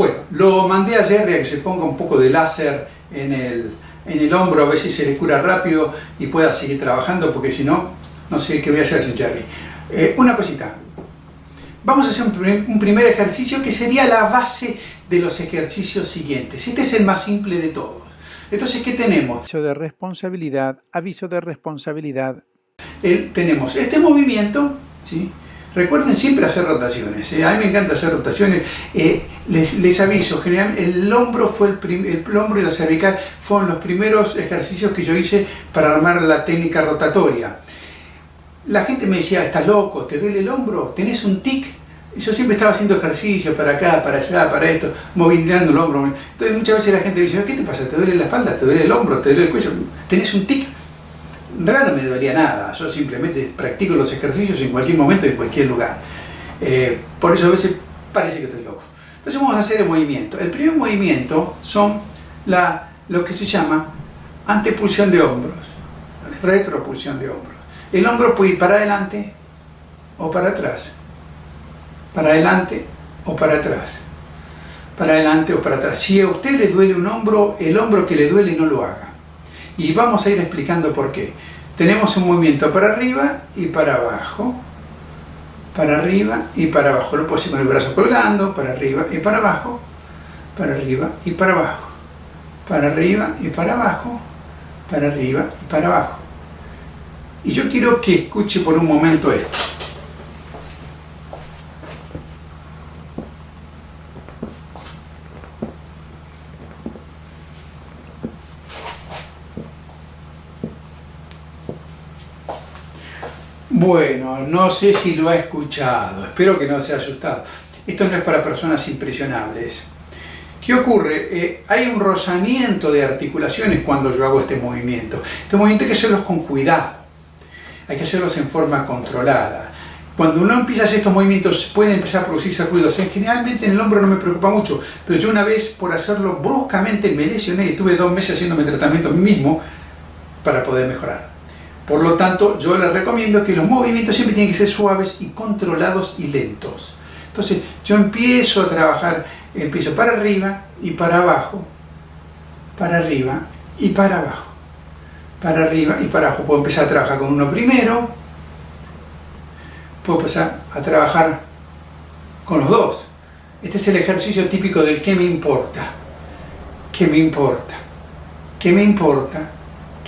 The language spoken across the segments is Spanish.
Bueno, lo mandé a Jerry a que se ponga un poco de láser en el, en el hombro, a ver si se le cura rápido y pueda seguir trabajando, porque si no, no sé qué voy a hacer sin Jerry. Eh, una cosita, vamos a hacer un primer, ejercicio que sería la base de los ejercicios siguientes. Este es el más simple de todos. Entonces, ¿qué tenemos? Aviso de responsabilidad, aviso de responsabilidad. tenemos este movimiento, ¿sí? Recuerden siempre hacer rotaciones. ¿eh? A mí me encanta hacer rotaciones. Eh, les, aviso, generalmente el hombro fue el, el, hombro y la cervical fueron los primeros ejercicios que yo hice para armar la técnica rotatoria. La gente me decía, estás loco, te duele el hombro, tenés un tic. Yo siempre estaba haciendo ejercicios para acá, para allá, para esto, movilizando el hombro. Entonces muchas veces la gente me dice, ¿qué te pasa? ¿Te duele la espalda? ¿Te duele el hombro? ¿Te duele el cuello? ¿Tenés un tic? Raro me debería nada, yo simplemente practico los ejercicios en cualquier momento y en cualquier lugar. Eh, por eso a veces parece que estoy loco. Entonces vamos a hacer el movimiento. El primer movimiento son lo que se llama antepulsión de hombros, retropulsión de hombros. El hombro puede ir para adelante o para atrás, para adelante o para atrás, para adelante o para atrás. Si a usted le duele un hombro, el hombro que le duele no lo haga. Y vamos a ir explicando por qué. Tenemos un movimiento para arriba y para abajo, para arriba y para abajo. Lo puedo con el brazo colgando, para arriba y para abajo, para arriba y para abajo, para arriba y para abajo, para arriba y para abajo. Y yo quiero que escuche por un momento esto. Bueno, no sé si lo ha escuchado, espero que no se haya asustado. Esto no es para personas impresionables. ¿Qué ocurre? Eh, hay un rozamiento de articulaciones cuando yo hago este movimiento. Este movimiento hay que hacerlos con cuidado, hay que hacerlos en forma controlada. Cuando uno empieza a hacer estos movimientos pueden empezar a producirse ruidos. Generalmente en el hombro no me preocupa mucho, pero yo una vez por hacerlo bruscamente me lesioné y tuve dos meses haciéndome tratamiento mismo para poder mejorar. Por lo tanto, yo les recomiendo que los movimientos siempre tienen que ser suaves y controlados y lentos. Entonces, yo empiezo a trabajar, empiezo para arriba y para abajo, para arriba y para abajo, para arriba y para abajo. Puedo empezar a trabajar con uno primero, puedo empezar a trabajar con los dos. Este es el ejercicio típico del ¿qué me importa? ¿Qué me importa? ¿Qué me importa?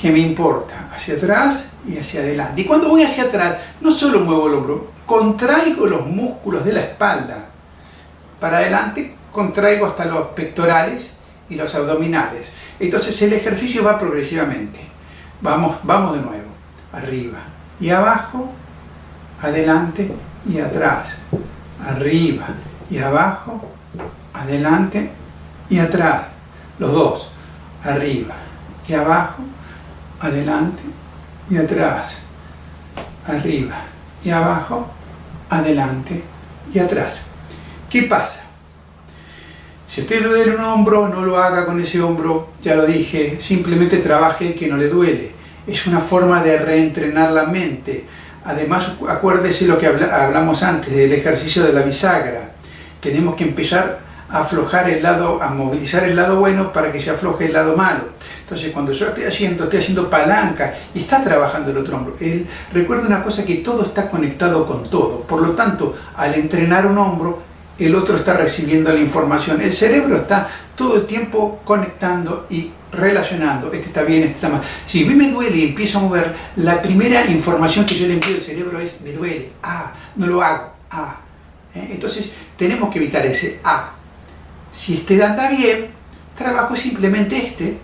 ¿Qué me importa? Hacia atrás y hacia adelante. Y cuando voy hacia atrás, no solo muevo el hombro, contraigo los músculos de la espalda. Para adelante, contraigo hasta los pectorales y los abdominales. Entonces el ejercicio va progresivamente. Vamos, vamos de nuevo. Arriba y abajo, adelante y atrás. Arriba y abajo, adelante y atrás. Los dos. Arriba y abajo, adelante y atrás, arriba y abajo, adelante y atrás. ¿Qué pasa? Si usted le duele un hombro, no lo haga con ese hombro, ya lo dije, simplemente trabaje el que no le duele. Es una forma de reentrenar la mente. Además, acuérdese lo que hablamos antes del ejercicio de la bisagra. Tenemos que empezar aflojar el lado, a movilizar el lado bueno para que se afloje el lado malo. Entonces cuando yo estoy haciendo, estoy haciendo palanca y está trabajando el otro hombro. Él, recuerda una cosa que todo está conectado con todo. Por lo tanto, al entrenar un hombro, el otro está recibiendo la información. El cerebro está todo el tiempo conectando y relacionando. Este está bien, este está mal. Si a mí me duele y empiezo a mover, la primera información que yo le envío al cerebro es, me duele, ah, no lo hago, ah. ¿Eh? Entonces tenemos que evitar ese ah si este anda bien, trabajo simplemente este,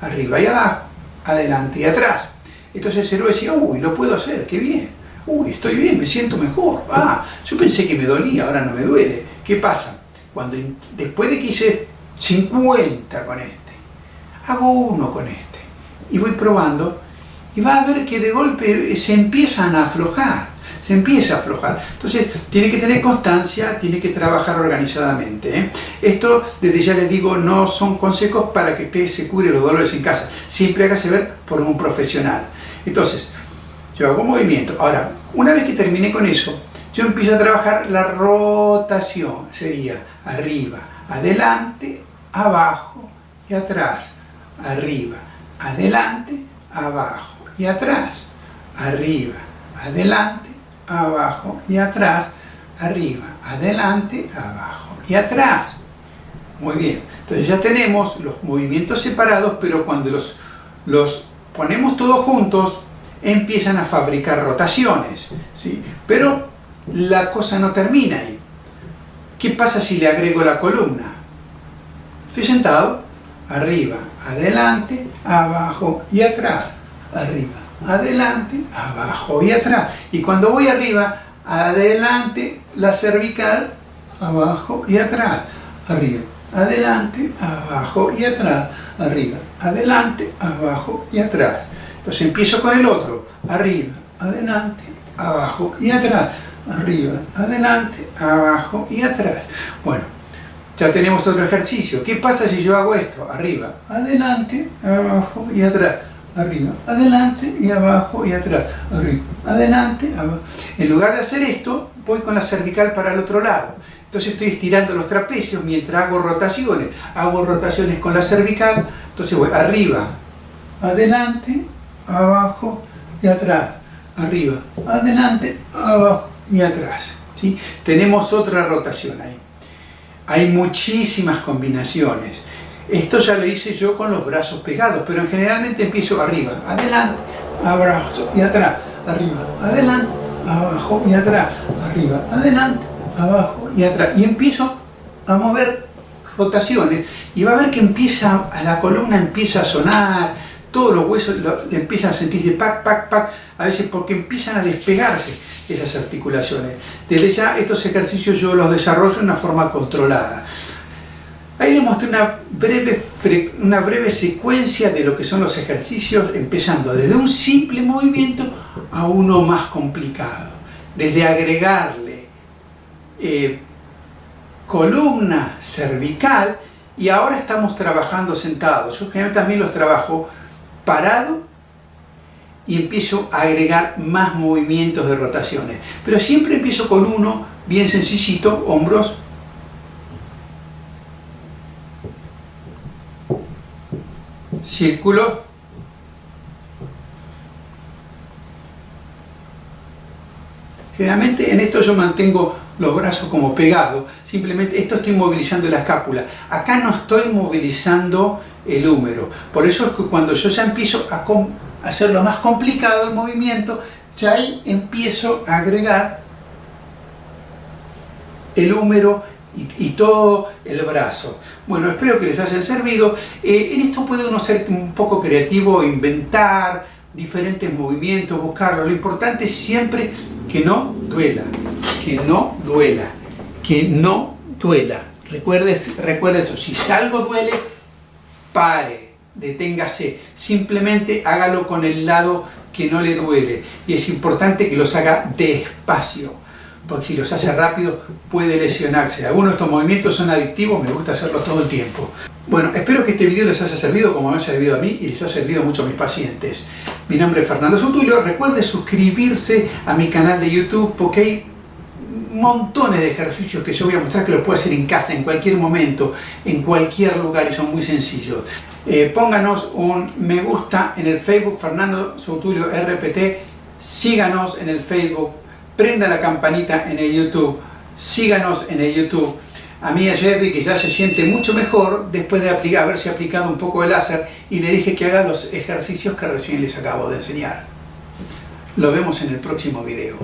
arriba y abajo, adelante y atrás. Entonces el cerebro decía, uy, lo puedo hacer, qué bien. Uy, estoy bien, me siento mejor. Ah, yo pensé que me dolía, ahora no me duele. ¿Qué pasa? Cuando después de que hice 50 con este, hago uno con este y voy probando y va a ver que de golpe se empiezan a aflojar se empieza a aflojar. Entonces, tiene que tener constancia, tiene que trabajar organizadamente. ¿eh? Esto, desde ya les digo, no son consejos para que usted se cure los dolores en casa. Siempre hágase ver por un profesional. Entonces, yo hago movimiento. Ahora, una vez que terminé con eso, yo empiezo a trabajar la rotación. Sería arriba, adelante, abajo y atrás. Arriba, adelante, abajo y atrás. Arriba, adelante, abajo y atrás. Arriba, adelante, abajo y atrás. Muy bien, entonces ya tenemos los movimientos separados, pero cuando los, los ponemos todos juntos, empiezan a fabricar rotaciones. ¿sí? Pero la cosa no termina ahí. ¿Qué pasa si le agrego la columna? Estoy sentado, arriba, adelante, abajo y atrás. Arriba, adelante, abajo y atrás. Y cuando voy arriba, adelante, la cervical, abajo y atrás. Arriba, adelante, abajo y atrás. Arriba, adelante, abajo y atrás. Entonces empiezo con el otro. Arriba, adelante, abajo y atrás. Arriba, adelante, abajo y atrás. Bueno, ya tenemos otro ejercicio. ¿Qué pasa si yo hago esto? Arriba, adelante, abajo y atrás. Arriba, adelante y abajo y atrás. Arriba, adelante, abajo. En lugar de hacer esto, voy con la cervical para el otro lado. Entonces estoy estirando los trapecios mientras hago rotaciones. Hago rotaciones con la cervical. Entonces voy arriba, adelante, abajo y atrás. Arriba, adelante, abajo y atrás. ¿sí? Tenemos otra rotación ahí. Hay muchísimas combinaciones. Esto ya lo hice yo con los brazos pegados, pero generalmente empiezo arriba, adelante, abrazo y atrás, arriba, adelante, abajo y atrás, arriba, adelante, abajo y atrás. Y empiezo a mover rotaciones y va a ver que empieza, la columna empieza a sonar, todos los huesos lo, empiezan a sentirse pac, pac, pac, a veces porque empiezan a despegarse esas articulaciones. Desde ya estos ejercicios yo los desarrollo de una forma controlada. Ahí les mostré una breve, una breve secuencia de lo que son los ejercicios, empezando desde un simple movimiento a uno más complicado. Desde agregarle eh, columna cervical y ahora estamos trabajando sentados. Yo también los trabajo parado y empiezo a agregar más movimientos de rotaciones. Pero siempre empiezo con uno bien sencillito, hombros, círculo, generalmente en esto yo mantengo los brazos como pegados, simplemente esto estoy movilizando la escápula, acá no estoy movilizando el húmero, por eso es que cuando yo ya empiezo a hacerlo más complicado el movimiento, ya ahí empiezo a agregar el húmero y, todo el brazo. Bueno, espero que les haya servido. Eh, en esto puede uno ser un poco creativo, inventar diferentes movimientos, buscarlo. Lo importante es siempre que no duela, que no duela, que no duela. Recuerde, recuerde eso, si algo duele, pare, deténgase, simplemente hágalo con el lado que no le duele y es importante que los haga despacio porque si los hace rápido puede lesionarse. Algunos de estos movimientos son adictivos, me gusta hacerlos todo el tiempo. Bueno, espero que este video les haya servido como me ha servido a mí y les ha servido mucho a mis pacientes. Mi nombre es Fernando Sutulio, recuerde suscribirse a mi canal de YouTube porque hay montones de ejercicios que yo voy a mostrar que los puede hacer en casa, en cualquier momento, en cualquier lugar y son muy sencillos. Eh, pónganos un me gusta en el Facebook Fernando Soutulio RPT, síganos en el Facebook, prenda la campanita en el YouTube, síganos en el YouTube. A mí a Jerry que ya se siente mucho mejor después de haberse aplicado un poco de láser y le dije que haga los ejercicios que recién les acabo de enseñar. Lo vemos en el próximo video.